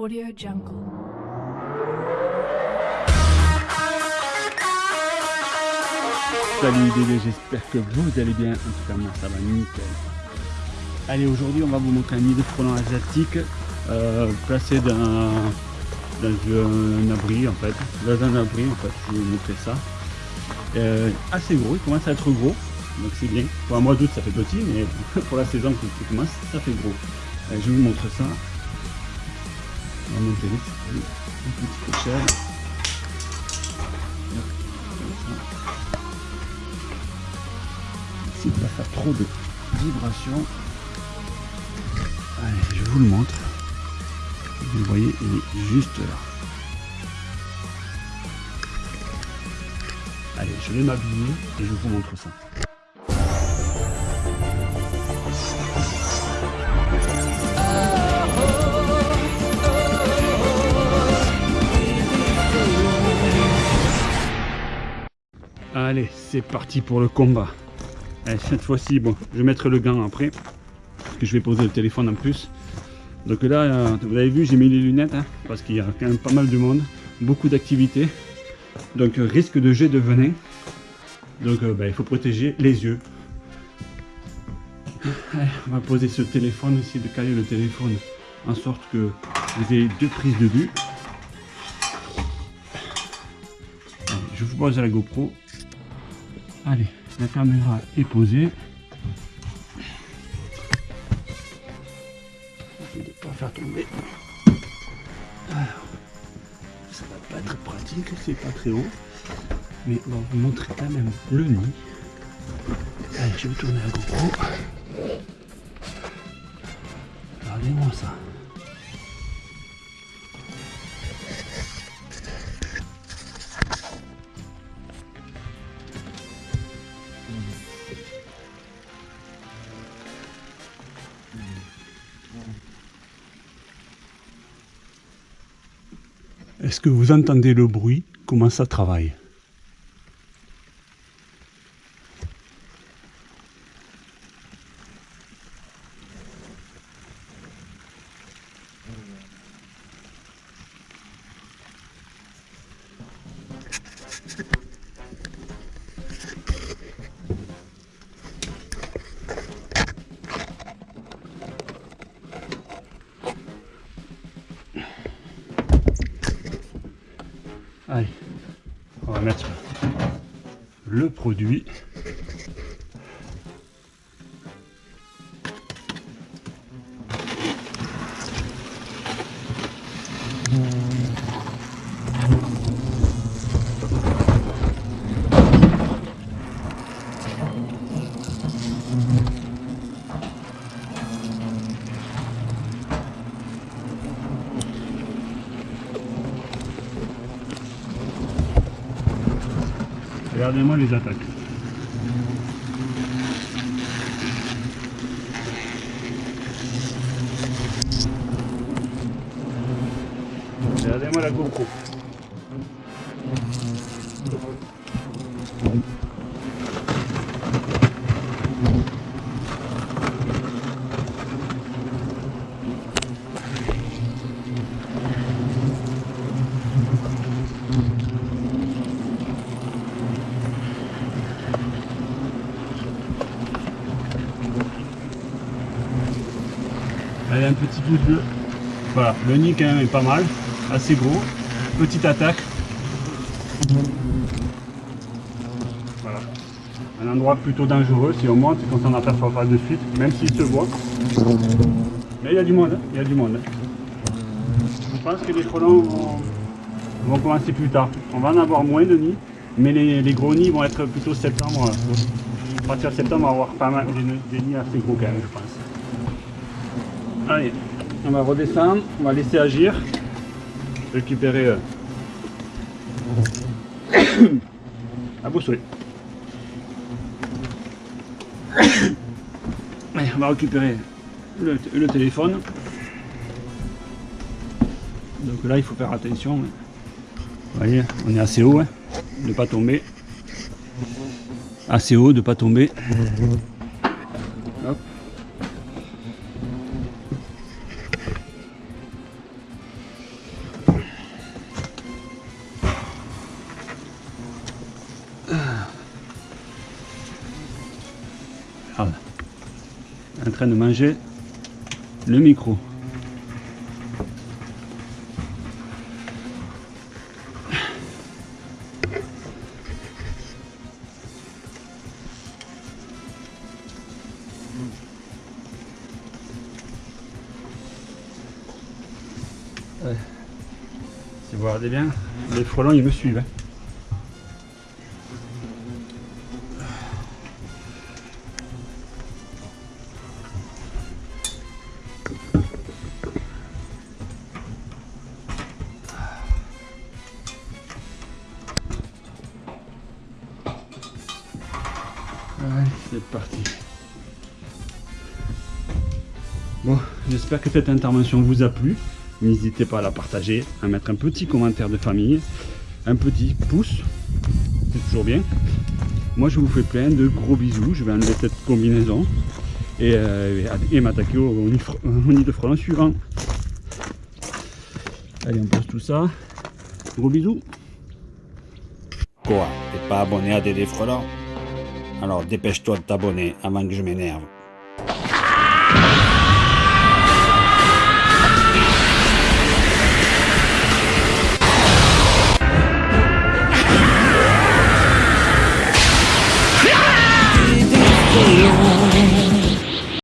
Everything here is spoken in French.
Salut les j'espère que vous allez bien. En tout cas, moi ça va nickel. Allez, aujourd'hui, on va vous montrer un nid de frelons asiatique euh, placé dans, un abri en fait. Dans un abri en fait, je vais vous montrer ça. Euh, assez gros, il commence à être gros, donc c'est bien. Pour un mois d'août, ça fait petit, mais pour la saison qui commence, ça fait gros. Allez, je vous montre ça. On. Une petite échelle. Ne va pas faire trop de vibrations. Allez, je vous le montre. Vous voyez, il est juste là. Allez, je vais m'habiller et je vous montre ça. Allez, c'est parti pour le combat. Allez, cette fois-ci, bon, je mettre le gant après. Parce que je vais poser le téléphone en plus. Donc là, euh, vous avez vu, j'ai mis les lunettes. hein, parce qu'il y a quand même pas mal de monde. Beaucoup d'activités. Donc euh, risque de jet de venin. Donc euh, bah, il faut protéger les yeux. Allez, on va poser ce téléphone, essayer de caler le téléphone en sorte que vous ayez deux prises de vue. Je vous pose la GoPro. Allez, la caméra est posée. De ne pas faire tomber. Alors, ça va pas être pratique, c'est pas très haut. Mais on va vous montrer quand même le nid. Allez, je vais tourner la GoPro. Regardez-moi ça. Est-ce que vous entendez le bruit? Comment ça travaille? Allez, on va mettre le produit. Regardez-moi les attaques. Regardez-moi la GoPro. Un petit pouce bleu. Voilà, le nid quand même est pas mal, assez gros. Petite attaque. Voilà. Un endroit plutôt dangereux si on monte et qu'on s'en aperçoit pas de suite, même s'il se voit. Mais il y a du monde, hein, il y a du monde. hein. Je pense que les frelons vont, commencer plus tard. On va en avoir moins de nids, mais les, gros nids vont être plutôt septembre. À partir de septembre, on va avoir pas mal des, des nids assez gros quand même, je pense. Allez, on va redescendre, on va laisser agir. Récupérer euh, la boussole. Allez, on va récupérer le, téléphone. Donc là, il faut faire attention. hein. Vous voyez, on est assez haut, hein, de ne pas tomber. Assez haut, de ne pas tomber. En train de manger le micro. Si vous regardez bien, les frelons ils me suivent. hein. Allez, c'est parti. Bon, j'espère que cette intervention vous a plu. N'hésitez pas à la partager, à mettre un petit commentaire de famille, un petit pouce, c'est toujours bien. Moi, je vous fais plein de gros bisous. Je vais enlever cette combinaison et, euh, et m'attaquer au, au nid de frelon suivant. Allez, on pose tout ça. Gros bisous. Quoi T'es pas abonné à Dédé Frelon? Alors dépêche-toi de t'abonner avant que je m'énerve.